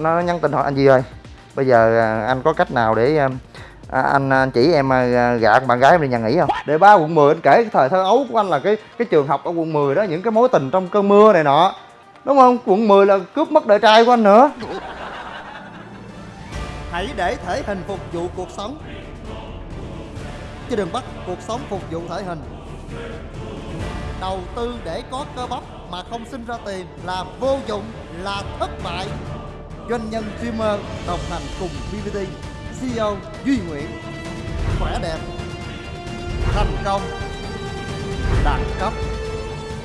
nó nhắn tin hỏi anh gì ơi. Bây giờ à, anh có cách nào để à, à, anh, anh chỉ em à, gạ con bạn gái em đi nhà nghỉ không? Để ba quận 10 anh kể cái thời thơ ấu của anh là cái cái trường học ở quận 10 đó những cái mối tình trong cơn mưa này nọ. Đúng không? Quận 10 là cướp mất đời trai của anh nữa. Hãy để thể hình phục vụ cuộc sống. Chứ đừng bắt cuộc sống phục vụ thể hình. Đầu tư để có cơ bắp mà không sinh ra tiền là vô dụng, là thất bại Doanh nhân streamer đồng hành cùng BBT CEO Duy Nguyễn. Khỏe đẹp Thành công Đẳng cấp.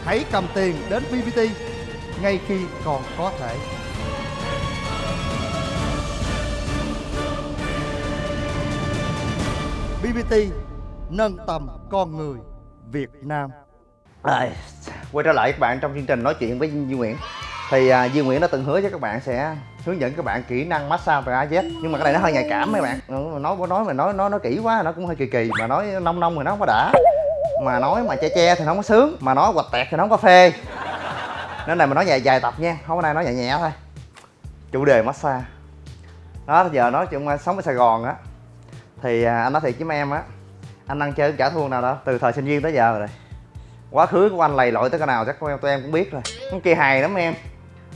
Hãy cầm tiền đến BBT ngay khi còn có thể. BBT nâng tầm con người Việt Nam. À, quay trở lại các bạn trong chương trình nói chuyện với Duy Nguyễn. Thì à, Duy Nguyễn đã từng hứa với các bạn sẽ hướng dẫn các bạn kỹ năng massage về AZ nhưng mà cái này nó hơi nhạy cảm mấy bạn. Ừ, nói nói, mà nói nói nó kỹ quá, nó cũng hơi kỳ kỳ. Mà nói nông nông thì nó không có đã. Mà nói mà che che thì nó không có sướng. Mà nói quạch tẹt thì nó không có phê. Nên này mà nói dài dài tập nha. Không có nay nói nhẹ nhẹ thôi. Chủ đề massage. Đó giờ nói chuyện sống ở Sài Gòn á, thì à, anh nói thiệt với mấy em á, anh ăn chơi trả thua nào đó từ thời sinh viên tới giờ rồi. Quá khứ của anh lầy lội tới cái nào chắc tụi em cũng biết rồi. Cái kia hài lắm em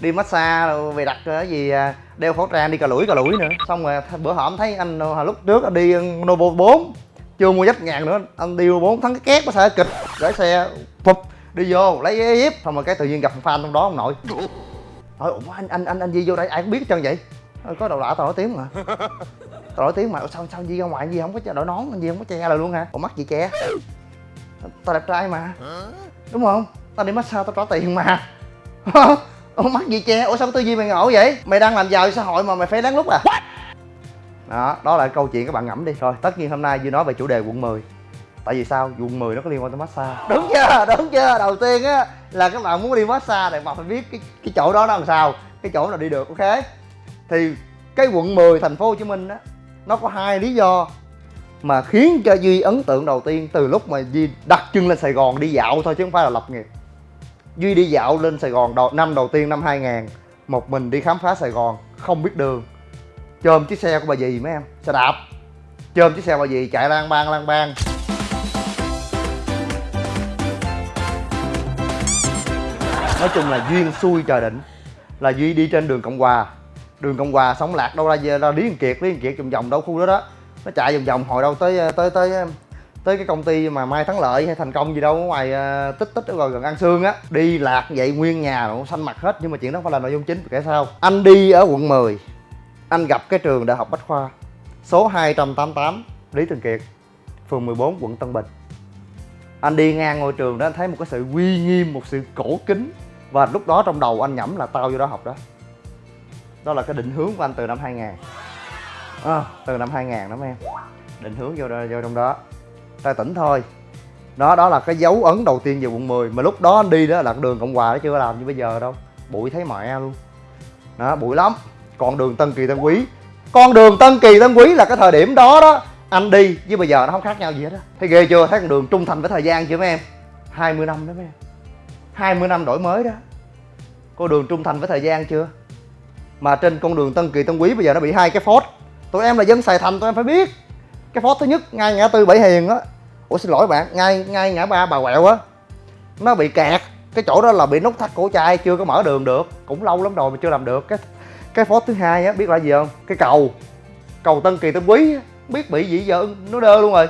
đi massage rồi về đặt cái gì à, đeo khẩu trang đi cà lũi cà lũi nữa. Xong rồi bữa hổm thấy anh à, lúc trước anh đi Novo 4 chưa mua dấp ngàn nữa anh đi 4 thắng cái két có xe kịch gửi xe phục đi vô lấy giấy hiếp xong rồi cái tự nhiên gặp fan trong đó ông nội. Hỏi ủa anh anh anh anh gì vô đây ai cũng biết hết trơn vậy. Ờ, có đầu lạ tao nổi tiếng mà. Tao nổi tiếng mà sao sao gì ra ngoài gì không có che đội nón gì không có che là luôn hả? Ủa mắt gì che? Tao đẹp trai mà. Đúng không? Tao đi massage tao trả tiền mà ủa mắt gì che ủa sao tư duy mày ngộ vậy? Mày đang làm giàu xã hội mà mày phải lén lút à? Đó đó là câu chuyện các bạn ngẫm đi. Rồi tất nhiên hôm nay duy nói về chủ đề quận 10 tại vì sao? Quận 10 nó có liên quan tới massage. Đúng chưa? Đúng chưa? Đầu tiên á là các bạn muốn đi massage thì bạn phải biết cái cái chỗ đó nó làm sao. Cái chỗ nào đi được ok? Thì cái quận 10 thành phố Hồ Chí Minh á nó có hai lý do mà khiến cho Duy ấn tượng đầu tiên từ lúc mà Duy đặt chân lên Sài Gòn đi dạo thôi chứ không phải là lập nghiệp Duy đi dạo lên Sài Gòn đầu, năm đầu tiên năm 2000 một mình đi khám phá Sài Gòn không biết đường. Chôm chiếc xe của bà dì mấy em xe đạp. Chôm chiếc xe bà dì chạy lang bang lang bang. Nói chung là duyên xui trời định là duy đi trên đường cộng hòa. Đường cộng hòa sống lạc đâu ra ra lý kiệt lý kiệt vòng vòng đâu khu đó đó. Nó chạy vòng vòng hồi đâu tới tới tới tới cái công ty mà mai thắng lợi hay thành công gì đâu ngoài uh, tích tích rồi gần, ăn xương sương á. Đi lạc vậy nguyên nhà nó xanh mặt hết nhưng mà chuyện đó không phải là nội dung chính kể sao. Anh đi ở quận 10 anh gặp cái trường đại học bách khoa số 288 lý thường kiệt phường 14 quận tân bình. Anh đi ngang ngôi trường đó anh thấy một cái sự uy nghiêm một sự cổ kính và lúc đó trong đầu anh nhẩm là tao vô đó học đó. Đó là cái định hướng của anh từ năm 2000 à, từ năm 2000 đó mấy em. Định hướng vô, vô trong đó ra tỉnh thôi. Đó đó là cái dấu ấn đầu tiên về quận 10 mà lúc đó anh đi đó là đường cộng hòa nó chưa làm như bây giờ đâu. Bụi thấy mẹ luôn. Đó, bụi lắm. Còn đường tân kỳ tân quý. Con đường tân kỳ tân quý là cái thời điểm đó đó, anh đi, với bây giờ nó không khác nhau gì hết á. Thấy ghê chưa? Thấy con đường trung thành với thời gian chưa mấy em? 20 năm đó mấy em. 20 năm đổi mới đó. Con đường trung thành với thời gian chưa? Mà trên con đường tân kỳ tân quý bây giờ nó bị hai cái phốt. Tụi em là dân sài thành, tụi em phải biết cái phó thứ nhất ngay ngã tư bảy hiền á. Ủa xin lỗi bạn ngay ngay ngã ba bà quẹo á. Nó bị kẹt cái chỗ đó là bị nút thắt cổ chai chưa có mở đường được. Cũng lâu lắm rồi mà chưa làm được. Cái cái phó thứ hai á biết là gì không? Cái cầu. Cầu tân kỳ tân quý á, biết bị gì giờ nó đơ luôn rồi.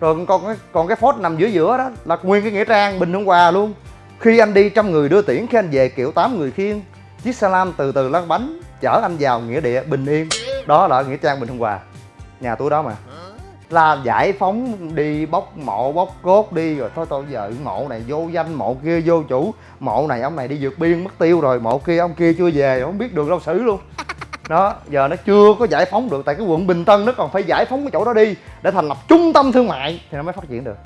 Rồi còn cái còn cái phốt nằm giữa giữa đó là nguyên cái nghĩa trang bình hôm qua luôn. Khi anh đi trăm người đưa tiễn. Khi anh về kiểu tám người khiêng. Chiếc xe lam từ từ lăn bánh chở anh vào nghĩa địa bình yên. Đó là nghĩa trang bình hưng hòa. Nhà tôi đó mà là giải phóng đi bóc mộ bóc cốt đi rồi thôi tôi giờ mộ này vô danh mộ kia vô chủ. Mộ này ông này đi vượt biên mất tiêu rồi mộ kia ông kia chưa về không biết đường đâu xử luôn. Đó giờ nó chưa có giải phóng được tại cái quận bình tân nó còn phải giải phóng cái chỗ đó đi để thành lập trung tâm thương mại thì nó mới phát triển được.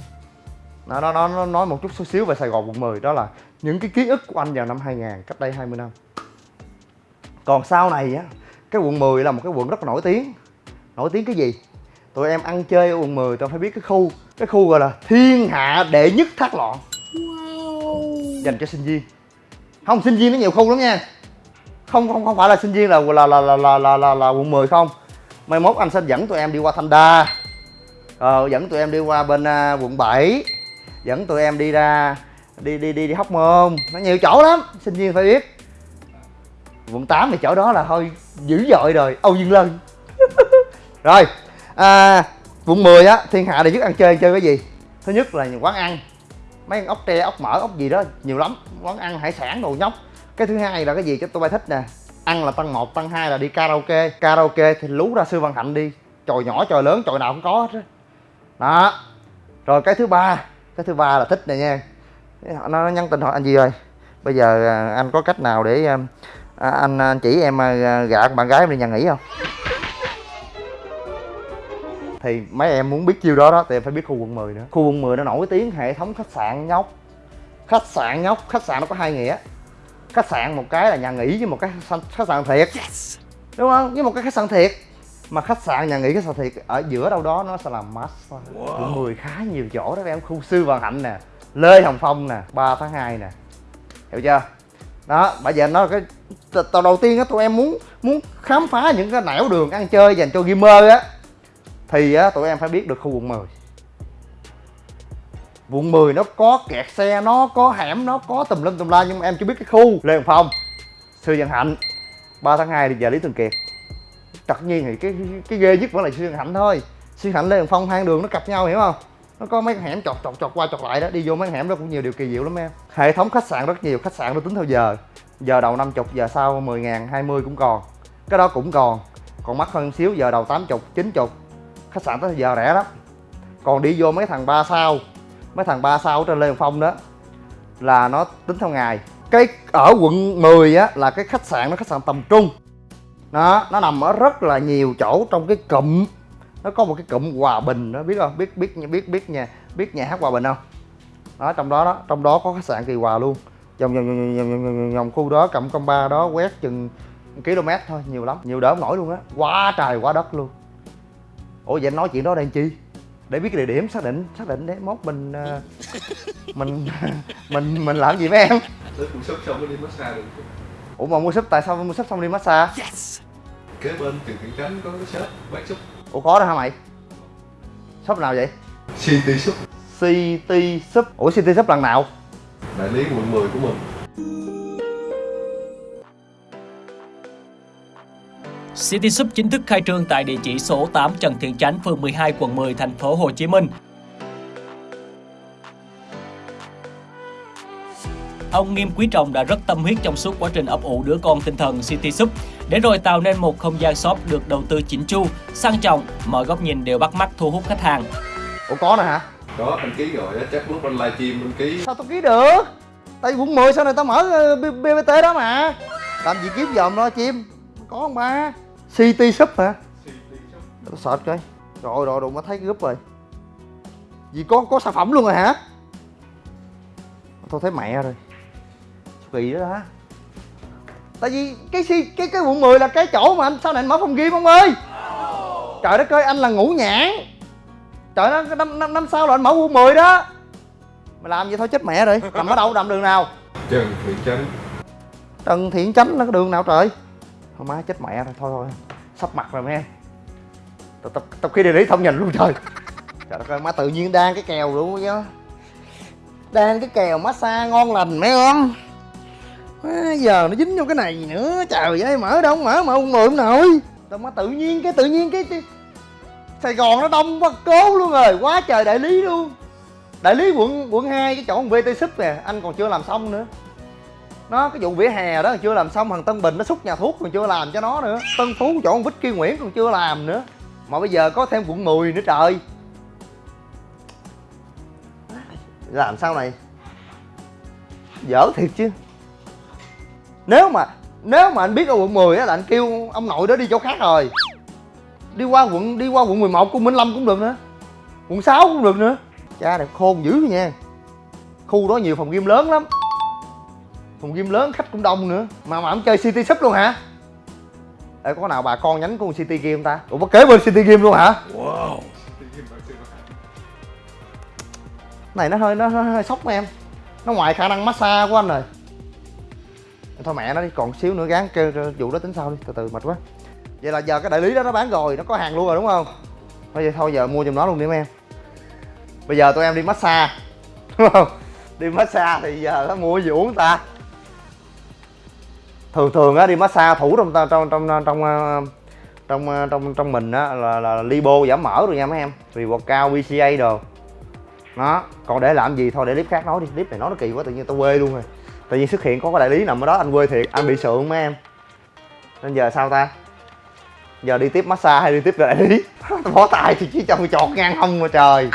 Nó nó nó nói một chút xíu về sài gòn quận 10 đó là những cái ký ức của anh vào năm 2000 cách đây 20 năm. Còn sau này á cái quận 10 là một cái quận rất là nổi tiếng. Nổi tiếng cái gì tụi em ăn chơi ở quận 10 tụi em phải biết cái khu. Cái khu gọi là thiên hạ đệ nhất thác loạn. Wow. dành cho sinh viên. Không sinh viên nó nhiều khu lắm nha. Không không không phải là sinh viên là là là là là là, là, là quận 10 không. Mai mốt anh sẽ dẫn tụi em đi qua thanh đa. Ờ, dẫn tụi em đi qua bên uh, quận 7 dẫn tụi em đi ra đi đi đi đi hóc môn. Nó nhiều chỗ lắm sinh viên phải biết. Quận 8 thì chỗ đó là thôi dữ dội rồi. Âu dương lân. Rồi à, quận 10 á thiên hạ đều nhất ăn chơi chơi cái gì? Thứ nhất là quán ăn. Mấy ốc tre ốc mỡ ốc gì đó nhiều lắm. Quán ăn hải sản đồ nhóc. Cái thứ hai là cái gì cho tôi bay thích nè? Ăn là tăng một tăng hai là đi karaoke. Karaoke thì lú ra sư văn hạnh đi. Tròi nhỏ tròi lớn tròi nào cũng có hết đó. Rồi cái thứ ba cái thứ ba là thích này nha. Nó, nó nhắn tin hỏi anh gì rồi? Bây giờ à, anh có cách nào để à, à anh, à, anh chỉ em gạ bạn gái em đi nhà nghỉ không? Thì mấy em muốn biết chiêu đó đó thì em phải biết khu quận 10 nữa. Khu quận 10 nó nổi tiếng hệ thống khách sạn nhóc. Khách sạn nhóc khách sạn nó có hai nghĩa. Khách sạn một cái là nhà nghỉ với một cái khách sạn thiệt. Đúng không? Với một cái khách sạn thiệt. Mà khách sạn nhà nghỉ khách sạn thiệt ở giữa đâu đó nó sẽ làm massage wow. quận 10 khá nhiều chỗ đó. Em khu sư vạn hạnh nè lê hồng phong nè 3 tháng 2 nè. Hiểu chưa? Đó bây giờ nó cái tàu đầu tiên á tụi em muốn muốn khám phá những cái nẻo đường ăn chơi dành cho gamer á thì á, tụi em phải biết được khu quận 10 quận 10 nó có kẹt xe, nó có hẻm, nó có tùm lum tùm la, nhưng mà em chưa biết cái khu. Lê hồng phong sư văn hạnh. 3 tháng 2 thì giờ lý thường kiệt. Tất nhiên thì cái cái ghê nhất vẫn là sư văn hạnh thôi. Sư hạnh, lê hồng phong hai đường nó cặp nhau, hiểu không? Nó có mấy hẻm chọt chọt chọt qua chọt lại đó. Đi vô mấy hẻm đó cũng nhiều điều kỳ diệu lắm em. Hệ thống khách sạn rất nhiều, khách sạn nó tính theo giờ. Giờ đầu 50 giờ sau 10 ngàn 20 cũng còn. Cái đó cũng còn. Còn mắc hơn xíu, giờ đầu 80 90 khách sạn tới giờ rẻ lắm. Còn đi vô mấy thằng ba sao mấy thằng ba sao ở trên Lê Hồng Phong đó là nó tính theo ngày. Cái ở quận 10 á là cái khách sạn nó khách sạn tầm trung. Nó nó nằm ở rất là nhiều chỗ trong cái cụm. Nó có một cái cụm hòa bình đó biết không? Biết biết biết biết nhà biết nhà hát hòa bình không? Đó trong đó đó trong đó có khách sạn kỳ hòa luôn. Vòng vòng vòng vòng, vòng, vòng, vòng khu đó cụm công ba đó quét chừng km thôi nhiều lắm nhiều đỡ nổi luôn á. Quá trời quá đất luôn ủa vậy anh nói chuyện đó đây chi? Để biết cái địa điểm xác định xác định để mốt mình uh, mình mình mình làm gì với em? Tới mua súp xong mới đi massage được ủa mà mua súp tại sao mua súp xong đi massage? Yes. Kế bên trường Thiện Chánh có cái shop bán súp. Ủa có đó hả mày? Shop nào vậy? City Súp. City shop ủa city shop lần nào? Đại lý quận 10 của mình City Shop chính thức khai trương tại địa chỉ số 8 Trần Thiện Chánh, phường 12, quận 10, thành phố Hồ Chí Minh. Ông Nghiêm Quý Trọng đã rất tâm huyết trong suốt quá trình ấp ủ đứa con tinh thần City Shop, để rồi tạo nên một không gian shop được đầu tư chỉnh chu, sang trọng, mọi góc nhìn đều bắt mắt thu hút khách hàng. ủa có nè hả? Có anh ký rồi chắc lúc anh livestream anh ký. Sao tao ký được? Tại quận 10 sau này tao mở ờ, bbt đó mà. Làm gì kiếm dòm lo chim? Có không ba city shop hả? Tao sợ coi rồi rồi đụng mới thấy cái group rồi. Gì có có sản phẩm luôn rồi hả? Tôi thấy mẹ rồi. Kỳ đó hả tại vì cái cái cái quận 10 là cái chỗ mà anh sau này anh mở phòng game ông ơi? Trời đất ơi anh là ngũ nhãn. Trời nó năm năm năm sau là anh mở quận 10 đó. Mày làm vậy thôi chết mẹ rồi. Nằm ở đâu? Nằm đường nào? Trần Thiện Chánh. Trần thiện chánh nó có đường nào trời thôi má chết mẹ rồi thôi thôi. Sắp mặt rồi mấy em tập tập tập khi địa lý không nhìn luôn trời. Trời đất ơi má tự nhiên đang cái kèo luôn chứ. Đang cái kèo massage ngon lành mấy không? Má, giờ nó dính vô cái này nữa trời ơi mở đâu mở mà ông mượn nổi. Tao má tự nhiên cái tự nhiên cái, cái sài gòn nó đông quá cố luôn rồi quá trời đại lý luôn. Đại lý quận quận 2 cái chỗ vt súp nè anh còn chưa làm xong nữa nó, cái vụ vỉa hè đó còn chưa làm xong, thằng tân bình nó xúc nhà thuốc còn chưa làm cho nó nữa. Tân phú chỗ ông kia nguyễn còn chưa làm nữa. Mà bây giờ có thêm quận 10 nữa trời. Làm sao này? Dở thiệt chứ. Nếu mà nếu mà anh biết ở quận 10 á là anh kêu ông nội đó đi chỗ khác rồi. Đi qua quận, đi qua quận 11 của Minh Lâm cũng được nữa. Quận 6 cũng được nữa. Cha đẹp khôn dữ nha. Khu đó nhiều phòng game lớn lắm phòng game lớn khách cũng đông nữa. Mà mà ông chơi city shop luôn hả? Ê, có nào bà con nhánh của city game ta? Ủa có kế bên city game luôn hả? Wow! này nó hơi nó, hơi, hơi sốc em. Nó ngoài khả năng massage của anh rồi. Thôi mẹ nó đi còn xíu nữa gán kêu kêu vụ đó tính sau đi từ từ mệt quá. Vậy là giờ cái đại lý đó nó bán rồi nó có hàng luôn rồi đúng không? Thôi vậy thôi giờ mua giùm nó luôn đi mấy em. Bây giờ tụi em đi massage đúng không? Đi massage thì giờ nó mua gì uống ta thường thường á đi massage thủ trong trong trong trong trong ờ, trong ờ, trong trong mình á là, là libo giảm mỡ rồi nha mấy em. Vì cao bca đồ. Nó còn để làm gì? Thôi để clip khác nói đi. Clip này nói nó kỳ quá tự nhiên tao quê luôn rồi. Tự nhiên xuất hiện có cái đại lý nằm ở đó anh quê thiệt anh bị sượng mấy em. Nên giờ sao ta? Giờ đi tiếp massage hay đi tiếp đại lý? Bỏ tay thì chỉ trong chọt ngang hông mà trời.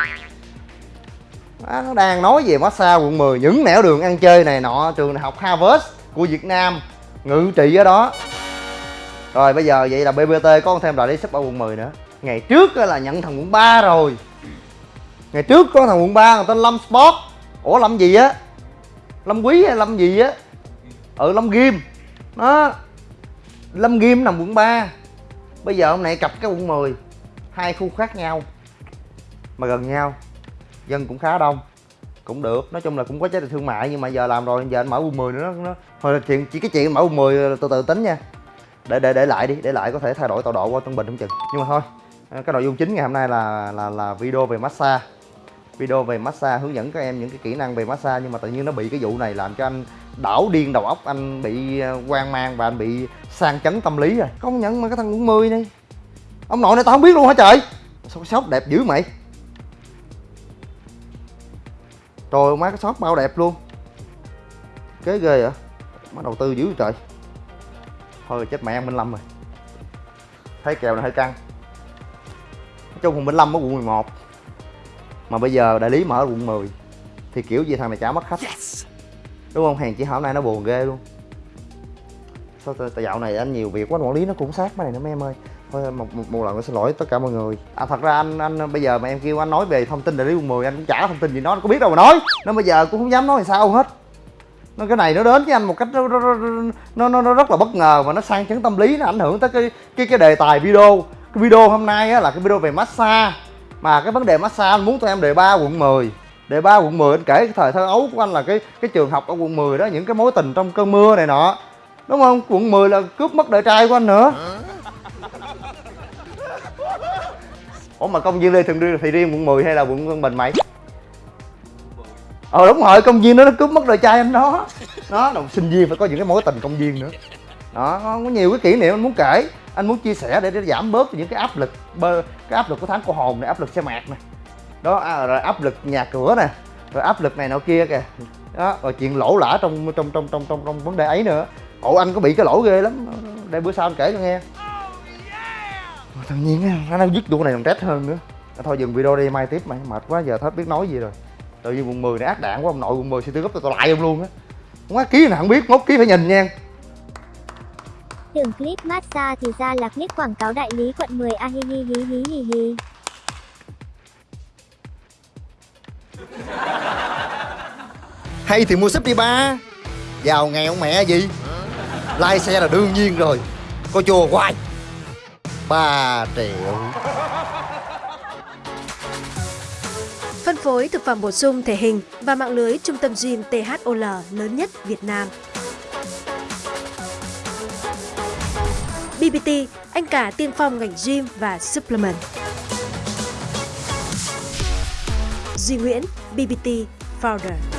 Nó đang nói về massage quận 10 những nẻo đường ăn chơi này nọ trường đại học Harvard của Việt Nam ngự trị ở đó. Rồi bây giờ vậy là BBT có thêm đại lý sắp ở quận 10 nữa. Ngày trước là nhận thằng quận 3 rồi. Ngày trước có thằng quận 3 tên Lâm Sport. Ủa Lâm gì á? Lâm Quý hay Lâm gì á? Ừ Lâm Ghim. Đó. Lâm Ghim nằm quận 3 bây giờ hôm nay cặp cái quận 10 hai khu khác nhau, mà gần nhau, dân cũng khá đông cũng được. Nói chung là cũng có giá trị thương mại nhưng mà giờ làm rồi giờ anh mở quận 10 nữa nó, nó thôi là chuyện chỉ cái chuyện mở quận 10 từ từ tính nha. Để để để lại đi để lại có thể thay đổi tọa độ qua Tân Bình không chừng. Nhưng mà thôi cái nội dung chính ngày hôm nay là là là video về massage. Video về massage hướng dẫn các em những cái kỹ năng về massage nhưng mà tự nhiên nó bị cái vụ này làm cho anh đảo điên đầu óc anh bị ờ, hoang mang và anh bị sang chấn tâm lý rồi. Công nhận mà cái thằng quận 10 này. Ông nội này tao không biết luôn hả trời? Sao cái shop đẹp dữ mày trời má cái shop bao đẹp luôn. Kế ghê vậy? Má đầu tư dữ trời. Thôi chết mẹ Minh Lâm rồi. Thấy kèo này hơi căng. Nói chung Minh Lâm ở quận 11 mà bây giờ đại lý mở ở quận 10 thì kiểu gì thằng này chả mất khách. Đúng không? Hàng chỉ hôm nay nó buồn ghê luôn. Sao dạo này anh nhiều việc quá quản lý nó cũng sát mấy này nữa mấy em ơi thôi một, một, một lần nữa xin lỗi tất cả mọi người. À thật ra anh anh bây giờ mà em kêu anh nói về thông tin đại lý quận 10 anh cũng chả thông tin gì nó có biết đâu mà nói. Nó bây giờ cũng không dám nói làm sao hết. Nó cái này nó đến với anh một cách nó nó, nó, nó, nó rất là bất ngờ và nó sang chấn tâm lý nó ảnh hưởng tới cái cái cái đề tài video. Cái video hôm nay á, là cái video về massage. Mà cái vấn đề massage anh muốn tụi em đề ba quận 10 đề ba quận 10 anh kể cái thời thơ ấu của anh là cái cái trường học ở quận 10 đó những cái mối tình trong cơn mưa này nọ. Đúng không? Quận 10 là cướp mất đời trai của anh nữa. Ủa mà công viên lê thường riêng thì riêng quận 10 hay là quận Tân Bình mày? Ờ đúng rồi công viên đó nó cướp mất đời trai anh đó. Nó đồng sinh viên phải có những cái mối tình công viên nữa. Đó có nhiều cái kỷ niệm anh muốn kể. Anh muốn chia sẻ để, để giảm bớt những cái áp lực bơ cái áp lực của tháng cô hồn này áp lực xe mạc này. Đó à, rồi áp lực nhà cửa nè rồi áp lực này nọ kia kìa. Đó rồi chuyện lỗ lã trong trong trong trong trong trong vấn đề ấy nữa. Ồ anh có bị cái lỗ ghê lắm. Đây bữa sau anh kể cho nghe tự nhiên nó dứt vụ này còn trách hơn nữa. Thôi dừng video đi mai tiếp mày mệt quá giờ hết biết nói gì rồi. Tự nhiên quận 10 này ác đạn quá ông nội quận 10 tư gấp tôi lại ông luôn á. Quá ký nào không biết mốt ký phải nhìn nha. Tưởng clip massage thì ra là clip quảng cáo đại lý quận 10 a hi hi hi hi hi hi. Hay thì mua súp đi ba. Giàu nghèo mẹ gì? Lai xe là đương nhiên rồi. Có chùa hoài 3 triệu Phân phối thực phẩm bổ sung thể hình và mạng lưới trung tâm gym THOL lớn nhất Việt Nam. BBT, anh cả tiên phong ngành gym và supplement. Duy Nguyễn, BBT Founder.